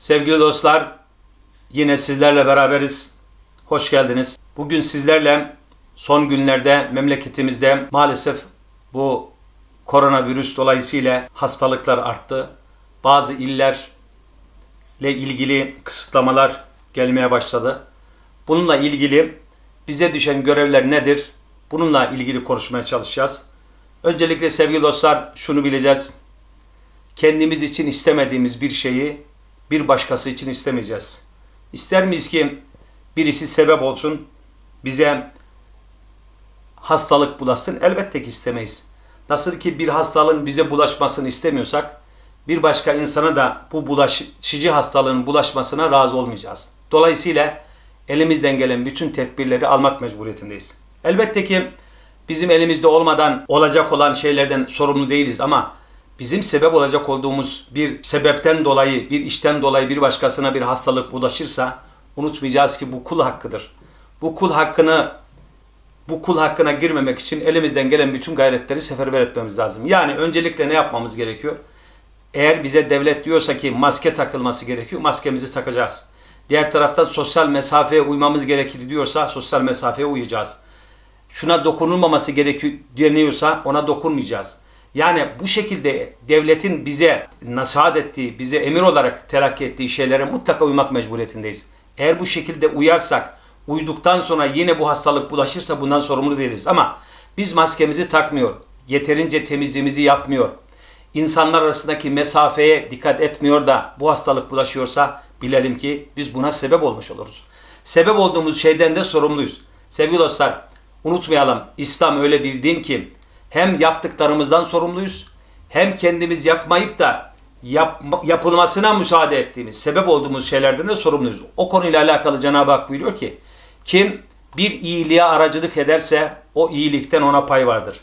Sevgili dostlar, yine sizlerle beraberiz. Hoş geldiniz. Bugün sizlerle son günlerde memleketimizde maalesef bu koronavirüs dolayısıyla hastalıklar arttı. Bazı illerle ilgili kısıtlamalar gelmeye başladı. Bununla ilgili bize düşen görevler nedir? Bununla ilgili konuşmaya çalışacağız. Öncelikle sevgili dostlar şunu bileceğiz. Kendimiz için istemediğimiz bir şeyi bir başkası için istemeyeceğiz. İster miyiz ki birisi sebep olsun, bize hastalık bulaşsın? Elbette ki istemeyiz. Nasıl ki bir hastalığın bize bulaşmasını istemiyorsak, bir başka insana da bu bulaşıcı hastalığın bulaşmasına razı olmayacağız. Dolayısıyla elimizden gelen bütün tedbirleri almak mecburiyetindeyiz. Elbette ki bizim elimizde olmadan olacak olan şeylerden sorumlu değiliz ama bizim sebep olacak olduğumuz bir sebepten dolayı, bir işten dolayı bir başkasına bir hastalık bulaşırsa unutmayacağız ki bu kul hakkıdır. Bu kul hakkını bu kul hakkına girmemek için elimizden gelen bütün gayretleri seferber etmemiz lazım. Yani öncelikle ne yapmamız gerekiyor? Eğer bize devlet diyorsa ki maske takılması gerekiyor, maskemizi takacağız. Diğer taraftan sosyal mesafeye uymamız gerekir diyorsa sosyal mesafeye uyacağız. Şuna dokunulmaması gerekiyor deniyorsa ona dokunmayacağız. Yani bu şekilde devletin bize nasihat ettiği, bize emir olarak telakki ettiği şeylere mutlaka uymak mecburiyetindeyiz. Eğer bu şekilde uyarsak, uyduktan sonra yine bu hastalık bulaşırsa bundan sorumlu değiliz. Ama biz maskemizi takmıyor, yeterince temizliğimizi yapmıyor, insanlar arasındaki mesafeye dikkat etmiyor da bu hastalık bulaşıyorsa bilelim ki biz buna sebep olmuş oluruz. Sebep olduğumuz şeyden de sorumluyuz. Sevgili dostlar, unutmayalım İslam öyle bir din ki hem yaptıklarımızdan sorumluyuz hem kendimiz yapmayıp da yap, yapılmasına müsaade ettiğimiz, sebep olduğumuz şeylerden de sorumluyuz. O konuyla alakalı Cenab-ı Hak buyuruyor ki kim bir iyiliğe aracılık ederse o iyilikten ona pay vardır.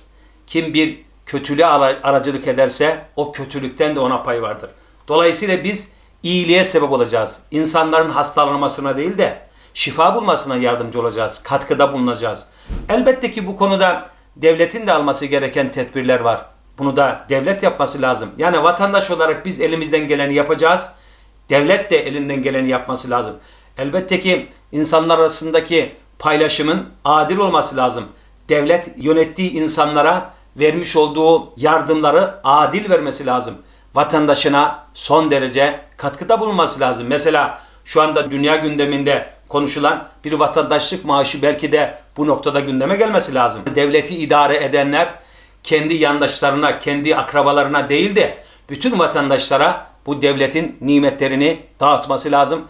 Kim bir kötülüğe aracılık ederse o kötülükten de ona pay vardır. Dolayısıyla biz iyiliğe sebep olacağız. İnsanların hastalanmasına değil de şifa bulmasına yardımcı olacağız. Katkıda bulunacağız. Elbette ki bu konuda devletin de alması gereken tedbirler var. Bunu da devlet yapması lazım. Yani vatandaş olarak biz elimizden geleni yapacağız. Devlet de elinden geleni yapması lazım. Elbette ki insanlar arasındaki paylaşımın adil olması lazım. Devlet yönettiği insanlara vermiş olduğu yardımları adil vermesi lazım. Vatandaşına son derece katkıda bulunması lazım. Mesela şu anda dünya gündeminde konuşulan bir vatandaşlık maaşı belki de bu noktada gündeme gelmesi lazım. Devleti idare edenler kendi yandaşlarına, kendi akrabalarına değil de bütün vatandaşlara bu devletin nimetlerini dağıtması lazım.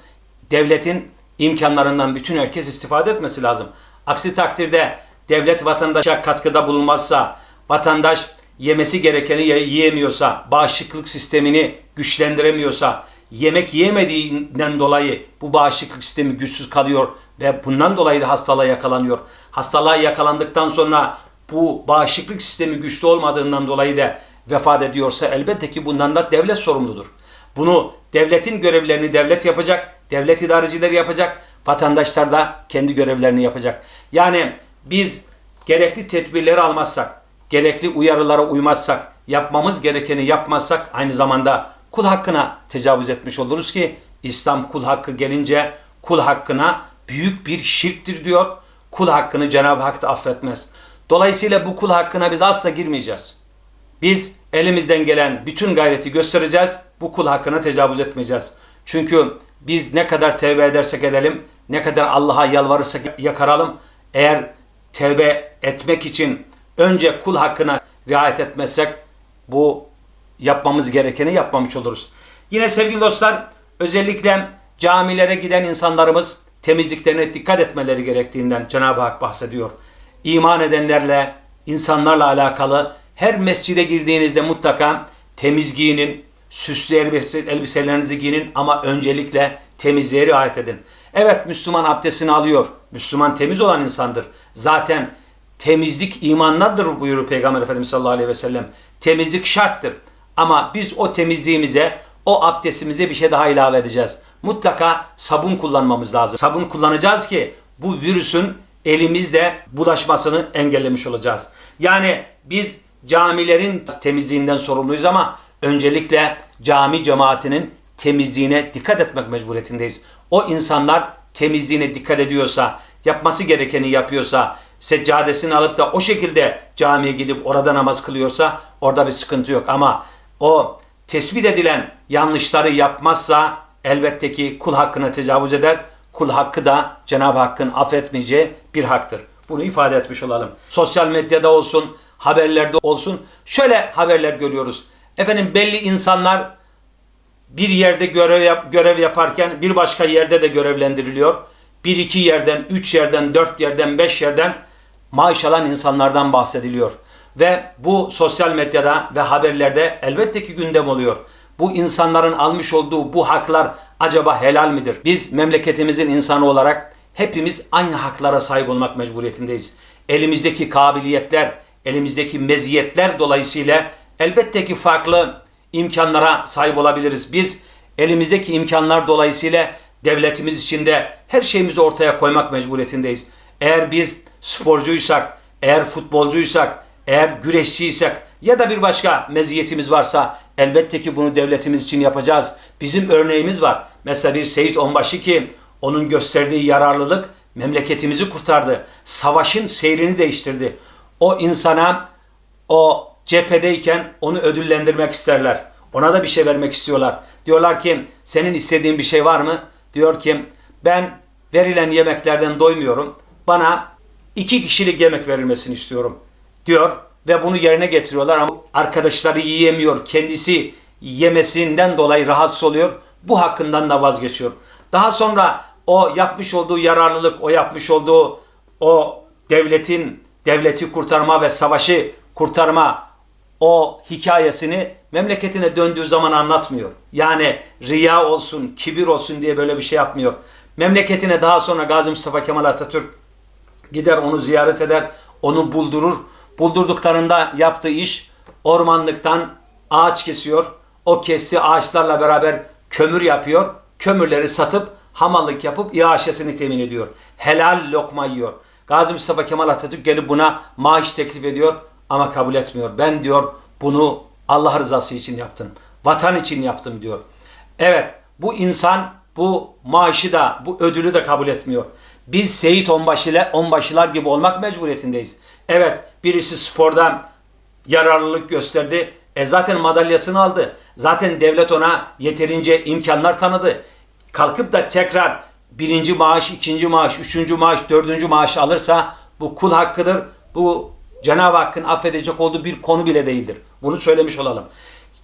Devletin imkanlarından bütün herkes istifade etmesi lazım. Aksi takdirde devlet vatandaşa katkıda bulunmazsa, vatandaş yemesi gerekeni yiyemiyorsa, bağışıklık sistemini güçlendiremiyorsa, yemek yemediğinden dolayı bu bağışıklık sistemi güçsüz kalıyor ve bundan dolayı da hastalığa yakalanıyor. Hastalığa yakalandıktan sonra bu bağışıklık sistemi güçlü olmadığından dolayı da vefat ediyorsa elbette ki bundan da devlet sorumludur. Bunu devletin görevlerini devlet yapacak, devlet idarecileri yapacak, vatandaşlar da kendi görevlerini yapacak. Yani biz gerekli tedbirleri almazsak, gerekli uyarılara uymazsak, yapmamız gerekeni yapmazsak aynı zamanda kul hakkına tecavüz etmiş oluruz ki İslam kul hakkı gelince kul hakkına büyük bir şirktir diyor. Kul hakkını Cenab-ı Hak da affetmez. Dolayısıyla bu kul hakkına biz asla girmeyeceğiz. Biz elimizden gelen bütün gayreti göstereceğiz. Bu kul hakkına tecavüz etmeyeceğiz. Çünkü biz ne kadar tevbe edersek edelim, ne kadar Allah'a yalvarırsak yakaralım, eğer tevbe etmek için önce kul hakkına riayet etmezsek bu yapmamız gerekeni yapmamış oluruz. Yine sevgili dostlar özellikle camilere giden insanlarımız temizliklerine dikkat etmeleri gerektiğinden Cenab-ı Hak bahsediyor. İman edenlerle, insanlarla alakalı her mescide girdiğinizde mutlaka temiz giyinin, süslü elbiselerinizi giyinin ama öncelikle temizliğe riayet edin. Evet Müslüman abdestini alıyor. Müslüman temiz olan insandır. Zaten temizlik imandandır buyuruyor Peygamber Efendimiz sallallahu aleyhi ve sellem. Temizlik şarttır. Ama biz o temizliğimize, o abdestimize bir şey daha ilave edeceğiz. Mutlaka sabun kullanmamız lazım. Sabun kullanacağız ki bu virüsün elimizde bulaşmasını engellemiş olacağız. Yani biz camilerin temizliğinden sorumluyuz ama öncelikle cami cemaatinin temizliğine dikkat etmek mecburiyetindeyiz. O insanlar temizliğine dikkat ediyorsa, yapması gerekeni yapıyorsa, seccadesini alıp da o şekilde camiye gidip orada namaz kılıyorsa orada bir sıkıntı yok. Ama o tespit edilen yanlışları yapmazsa elbette ki kul hakkına tecavüz eder. Kul hakkı da Cenab-ı Hakk'ın affetmeyeceği bir haktır. Bunu ifade etmiş olalım. Sosyal medyada olsun, haberlerde olsun şöyle haberler görüyoruz. Efendim belli insanlar bir yerde görev yap, görev yaparken bir başka yerde de görevlendiriliyor. Bir iki yerden, üç yerden, dört yerden, beş yerden maaş alan insanlardan bahsediliyor. Ve bu sosyal medyada ve haberlerde elbette ki gündem oluyor. Bu insanların almış olduğu bu haklar acaba helal midir? Biz memleketimizin insanı olarak hepimiz aynı haklara sahip olmak mecburiyetindeyiz. Elimizdeki kabiliyetler, elimizdeki meziyetler dolayısıyla elbette ki farklı imkanlara sahip olabiliriz. Biz elimizdeki imkanlar dolayısıyla devletimiz içinde her şeyimizi ortaya koymak mecburiyetindeyiz. Eğer biz sporcuysak, eğer futbolcuysak, eğer güreşçiysak ya da bir başka meziyetimiz varsa elbette ki bunu devletimiz için yapacağız. Bizim örneğimiz var. Mesela bir Seyit Onbaşı ki onun gösterdiği yararlılık memleketimizi kurtardı. Savaşın seyrini değiştirdi. O insana o cephedeyken onu ödüllendirmek isterler. Ona da bir şey vermek istiyorlar. Diyorlar ki senin istediğin bir şey var mı? Diyor ki ben verilen yemeklerden doymuyorum. Bana iki kişilik yemek verilmesini istiyorum diyor ve bunu yerine getiriyorlar ama arkadaşları yiyemiyor. Kendisi yemesinden dolayı rahatsız oluyor. Bu hakkından da vazgeçiyor. Daha sonra o yapmış olduğu yararlılık, o yapmış olduğu o devletin devleti kurtarma ve savaşı kurtarma o hikayesini memleketine döndüğü zaman anlatmıyor. Yani riya olsun, kibir olsun diye böyle bir şey yapmıyor. Memleketine daha sonra Gazi Mustafa Kemal Atatürk gider onu ziyaret eder, onu buldurur. Buldurduklarında yaptığı iş ormanlıktan ağaç kesiyor. O kestiği ağaçlarla beraber kömür yapıyor. Kömürleri satıp hamallık yapıp iaşesini temin ediyor. Helal lokma yiyor. Gazi Mustafa Kemal Atatürk gelip buna maaş teklif ediyor ama kabul etmiyor. Ben diyor bunu Allah rızası için yaptım. Vatan için yaptım diyor. Evet bu insan bu maaşı da bu ödülü de kabul etmiyor. Biz Seyit Onbaşı Onbaşılar gibi olmak mecburiyetindeyiz. Evet birisi sporda yararlılık gösterdi. E zaten madalyasını aldı. Zaten devlet ona yeterince imkanlar tanıdı. Kalkıp da tekrar birinci maaş, ikinci maaş, üçüncü maaş, dördüncü maaş alırsa bu kul hakkıdır. Bu Cenab-ı Hakk'ın affedecek olduğu bir konu bile değildir. Bunu söylemiş olalım.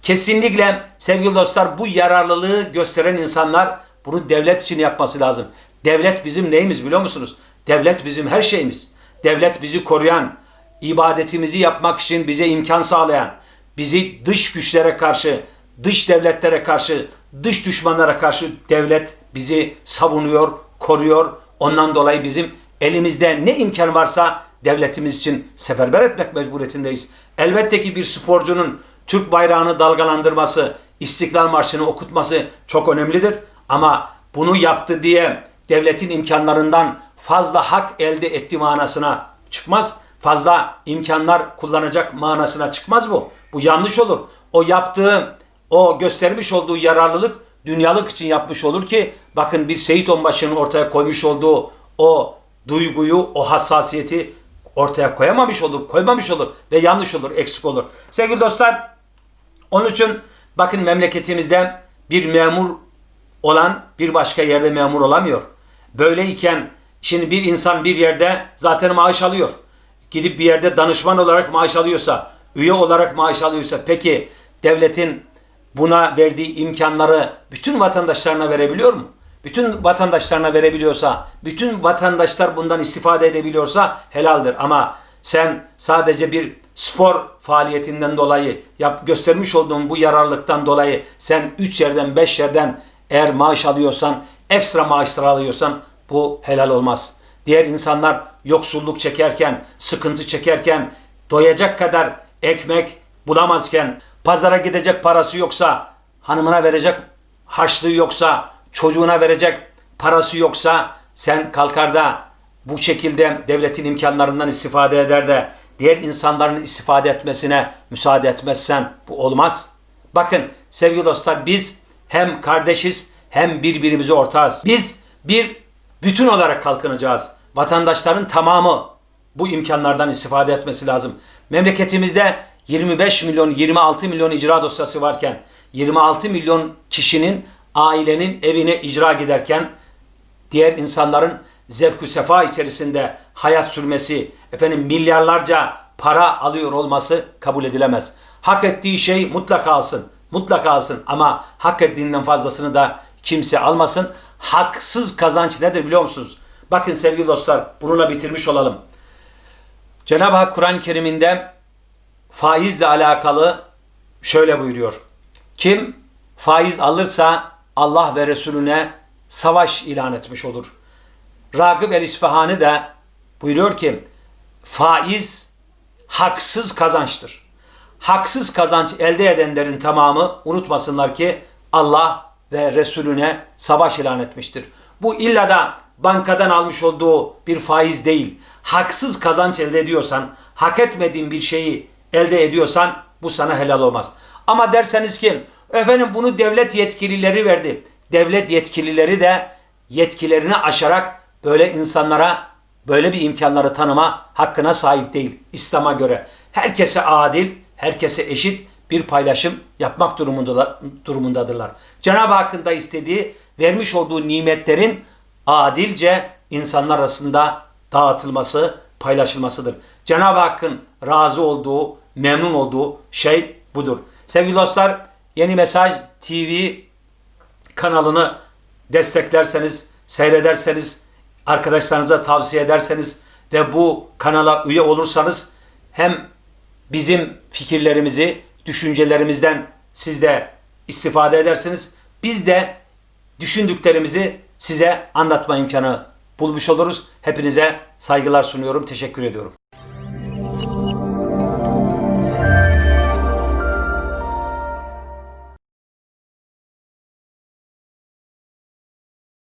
Kesinlikle sevgili dostlar bu yararlılığı gösteren insanlar bunu devlet için yapması lazım. Devlet bizim neyimiz biliyor musunuz? Devlet bizim her şeyimiz. Devlet bizi koruyan, ibadetimizi yapmak için bize imkan sağlayan, bizi dış güçlere karşı, dış devletlere karşı, dış düşmanlara karşı devlet bizi savunuyor, koruyor. Ondan dolayı bizim elimizde ne imkan varsa devletimiz için seferber etmek mecburiyetindeyiz. Elbette ki bir sporcunun Türk bayrağını dalgalandırması, İstiklal Marşı'nı okutması çok önemlidir. Ama bunu yaptı diye devletin imkanlarından fazla hak elde etti manasına çıkmaz. Fazla imkanlar kullanacak manasına çıkmaz bu. Bu yanlış olur. O yaptığı, o göstermiş olduğu yararlılık dünyalık için yapmış olur ki bakın bir Seyit Onbaşı'nın ortaya koymuş olduğu o duyguyu, o hassasiyeti ortaya koyamamış olur, koymamış olur ve yanlış olur, eksik olur. Sevgili dostlar, onun için bakın memleketimizde bir memur olan bir başka yerde memur olamıyor. Böyleyken şimdi bir insan bir yerde zaten maaş alıyor. Gidip bir yerde danışman olarak maaş alıyorsa, üye olarak maaş alıyorsa peki devletin buna verdiği imkanları bütün vatandaşlarına verebiliyor mu? Bütün vatandaşlarına verebiliyorsa, bütün vatandaşlar bundan istifade edebiliyorsa helaldir. Ama sen sadece bir spor faaliyetinden dolayı yap, göstermiş olduğun bu yararlıktan dolayı sen 3 yerden 5 yerden eğer maaş alıyorsan, ekstra maaşlar alıyorsan bu helal olmaz. Diğer insanlar yoksulluk çekerken, sıkıntı çekerken, doyacak kadar ekmek bulamazken, pazara gidecek parası yoksa, hanımına verecek harçlığı yoksa, çocuğuna verecek parası yoksa sen kalkar da bu şekilde devletin imkanlarından istifade eder de diğer insanların istifade etmesine müsaade etmezsen bu olmaz. Bakın sevgili dostlar biz hem kardeşiz hem birbirimize ortağız. Biz bir bütün olarak kalkınacağız. Vatandaşların tamamı bu imkanlardan istifade etmesi lazım. Memleketimizde 25 milyon, 26 milyon icra dosyası varken 26 milyon kişinin ailenin evine icra giderken diğer insanların zevk sefa içerisinde hayat sürmesi, efendim milyarlarca para alıyor olması kabul edilemez. Hak ettiği şey mutlaka alsın. Mutlaka alsın ama hak ettiğinden fazlasını da kimse almasın. Haksız kazanç nedir biliyor musunuz? Bakın sevgili dostlar bununla bitirmiş olalım. Cenab-ı Hak Kur'an-ı Kerim'inde faizle alakalı şöyle buyuruyor. Kim faiz alırsa Allah ve Resulüne savaş ilan etmiş olur. Ragıp el-İsfahani de buyuruyor ki faiz haksız kazançtır. Haksız kazanç elde edenlerin tamamı unutmasınlar ki Allah ve Resulüne savaş ilan etmiştir. Bu illa da bankadan almış olduğu bir faiz değil. Haksız kazanç elde ediyorsan, hak etmediğin bir şeyi elde ediyorsan bu sana helal olmaz. Ama derseniz ki efendim bunu devlet yetkilileri verdi. Devlet yetkilileri de yetkilerini aşarak böyle insanlara böyle bir imkanları tanıma hakkına sahip değil İslam'a göre. Herkese adil, herkese eşit bir paylaşım yapmak durumunda, durumundadırlar. Cenab-ı Hakk'ın da istediği vermiş olduğu nimetlerin adilce insanlar arasında dağıtılması, paylaşılmasıdır. Cenab-ı Hakk'ın razı olduğu, memnun olduğu şey budur. Sevgili dostlar, Yeni Mesaj TV kanalını desteklerseniz, seyrederseniz, arkadaşlarınıza tavsiye ederseniz ve bu kanala üye olursanız hem bizim fikirlerimizi, düşüncelerimizden siz de istifade edersiniz. Biz de düşündüklerimizi size anlatma imkanı bulmuş oluruz. Hepinize saygılar sunuyorum. Teşekkür ediyorum.